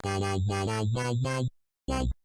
だらだらだらだ